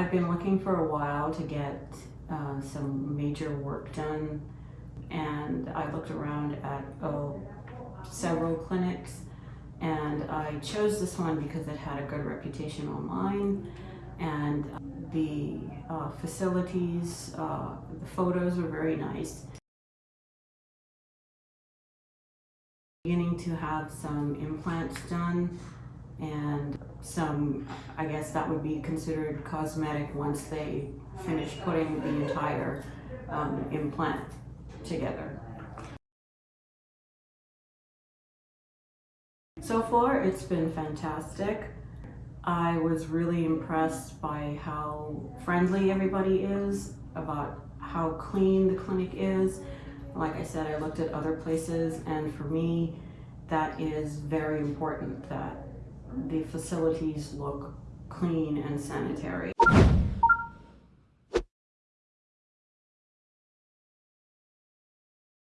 I've been looking for a while to get uh, some major work done and I looked around at oh, several clinics and I chose this one because it had a good reputation online and the uh, facilities, uh, the photos were very nice. Beginning to have some implants done and some, I guess that would be considered cosmetic once they finish putting the entire um, implant together. So far, it's been fantastic. I was really impressed by how friendly everybody is, about how clean the clinic is. Like I said, I looked at other places and for me, that is very important that the facilities look clean and sanitary.